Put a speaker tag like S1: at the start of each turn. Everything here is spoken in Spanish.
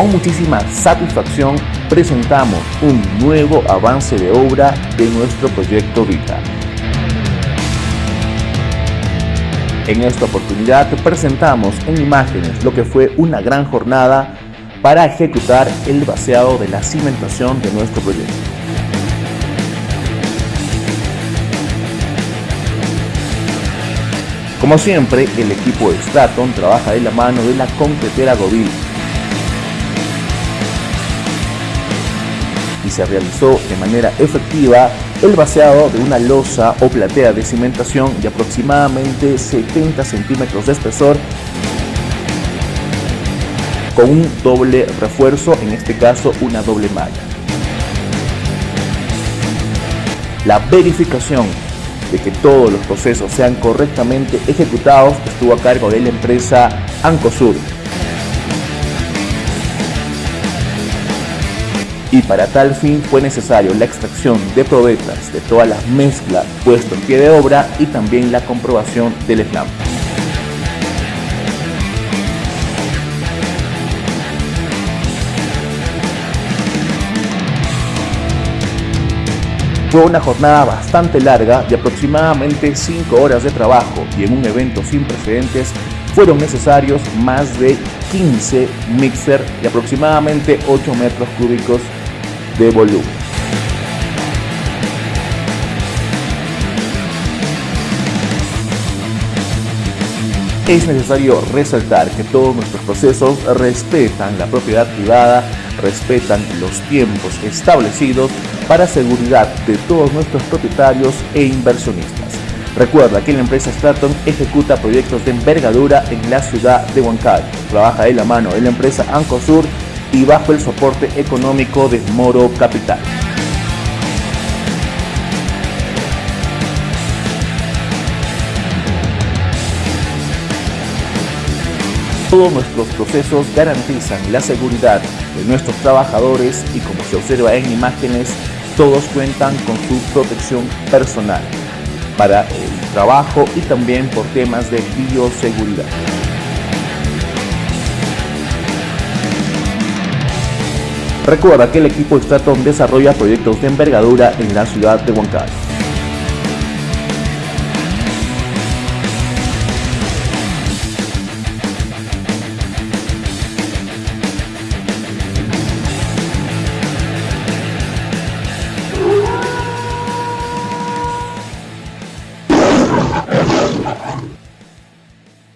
S1: Con muchísima satisfacción presentamos un nuevo avance de obra de nuestro proyecto Vita. En esta oportunidad presentamos en imágenes lo que fue una gran jornada para ejecutar el vaciado de la cimentación de nuestro proyecto. Como siempre, el equipo de Straton trabaja de la mano de la concretera Govil se realizó de manera efectiva el vaciado de una losa o platea de cimentación de aproximadamente 70 centímetros de espesor con un doble refuerzo, en este caso una doble malla. La verificación de que todos los procesos sean correctamente ejecutados estuvo a cargo de la empresa Ancosur. Y para tal fin fue necesario la extracción de probetas de todas las mezclas puesto en pie de obra y también la comprobación del slam. Fue una jornada bastante larga de aproximadamente 5 horas de trabajo y en un evento sin precedentes fueron necesarios más de 15 mixer de aproximadamente 8 metros cúbicos de volumen. Es necesario resaltar que todos nuestros procesos respetan la propiedad privada, respetan los tiempos establecidos para seguridad de todos nuestros propietarios e inversionistas. Recuerda que la empresa Straton ejecuta proyectos de envergadura en la ciudad de Huancayo. Trabaja de la mano de la empresa Ancosur y bajo el soporte económico de Moro Capital. Todos nuestros procesos garantizan la seguridad de nuestros trabajadores y como se observa en imágenes, todos cuentan con su protección personal para el trabajo y también por temas de bioseguridad. Recuerda que el equipo Straton desarrolla proyectos de envergadura en la ciudad de Huancayo.